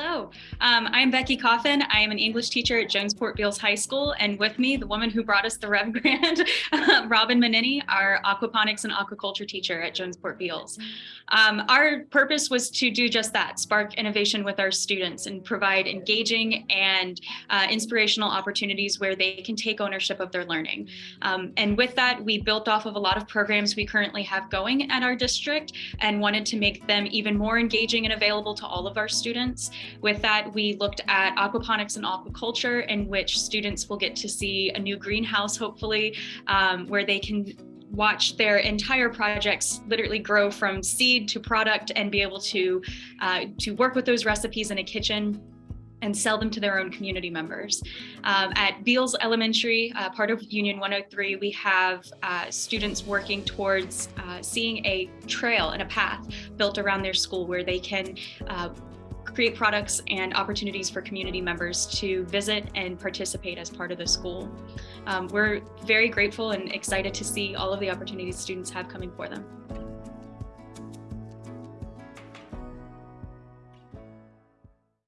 Hello, um, I'm Becky Coffin. I am an English teacher at Jonesport Beals High School, and with me, the woman who brought us the Rev Grant, Robin Manini, our aquaponics and aquaculture teacher at Jonesport Beals. Um, our purpose was to do just that, spark innovation with our students and provide engaging and uh, inspirational opportunities where they can take ownership of their learning. Um, and with that, we built off of a lot of programs we currently have going at our district and wanted to make them even more engaging and available to all of our students. With that, we looked at aquaponics and aquaculture in which students will get to see a new greenhouse, hopefully, um, where they can watch their entire projects literally grow from seed to product and be able to, uh, to work with those recipes in a kitchen and sell them to their own community members. Um, at Beals Elementary, uh, part of Union 103, we have uh, students working towards uh, seeing a trail and a path built around their school where they can uh, create products and opportunities for community members to visit and participate as part of the school. Um, we're very grateful and excited to see all of the opportunities students have coming for them.